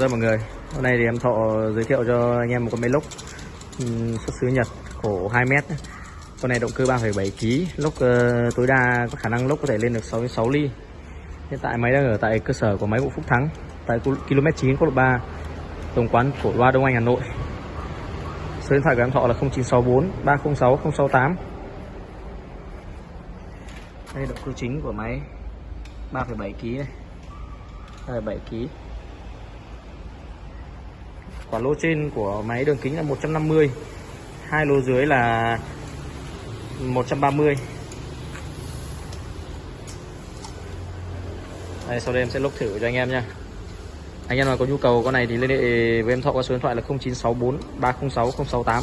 Chào mọi người, hôm nay thì em Thọ giới thiệu cho anh em một con máy lốc ừ, xuất xứ Nhật khổ 2m Con này động cơ 3,7 kg, lốc uh, tối đa có khả năng lốc có thể lên được 66 ly. Hiện tại máy đang ở tại cơ sở của máy bộ Phúc Thắng tại km 9 quốc lộ 3 Tổng quán cổ loa Đông Anh Hà Nội. Số điện thoại của em Thọ là 0964 306 068 Đây động cơ chính của máy 3,7 kg này 3,7 kg quả lô trên của máy đường kính là 150 hai lô dưới là 130 đây, sau đây em sẽ lốc thử cho anh em nha anh em nào có nhu cầu con này thì liên hệ với em thọ qua số điện thoại là 0964 306 068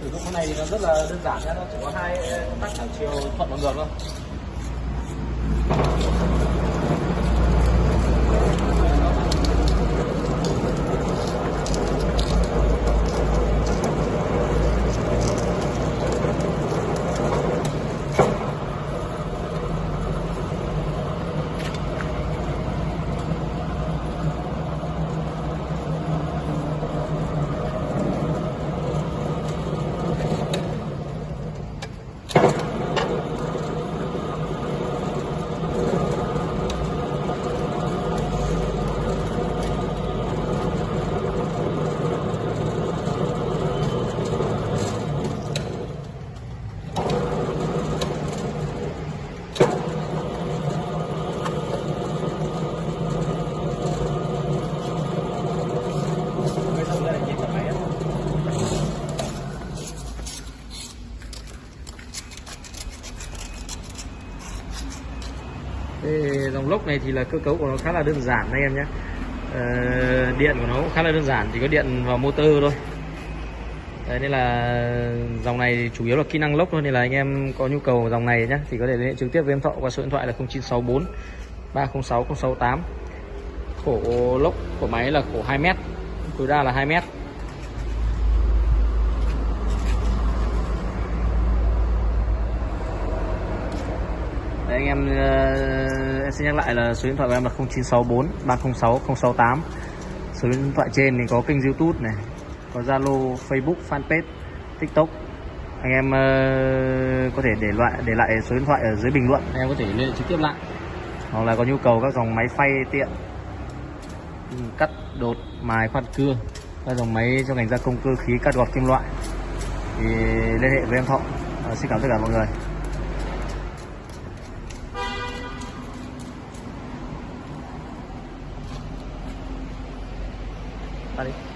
sử dụng con này thì nó rất là đơn giản nhé nó chỉ có hai công tắc đảo chiều thuận và ngược thôi. Thế dòng lốc này thì là cơ cấu của nó khá là đơn giản anh em nhé. Ờ, điện của nó cũng khá là đơn giản chỉ có điện vào motor thôi. Đấy nên là dòng này chủ yếu là kỹ năng lốc thôi nên là anh em có nhu cầu dòng này nhé thì có thể liên hệ trực tiếp với em Thọ qua số điện thoại là 0964 306 068 khổ lốc của máy là khổ 2m tối đa là 2m Đấy anh em ờ, em sẽ nhắc lại là số điện thoại của em là 0964 306 068 số điện thoại trên thì có kênh youtube này có zalo facebook fanpage tiktok. Anh em ờ, có thể để lại để lại số điện thoại ở dưới bình luận. Em có thể liên hệ trực tiếp lại. Hoặc là có nhu cầu các dòng máy phay tiện cắt đột mài khoan cưa các dòng máy cho ngành gia công cơ khí cắt gọt kim loại thì liên hệ với em thọ. À, xin cảm ơn tất cả mọi người 好的。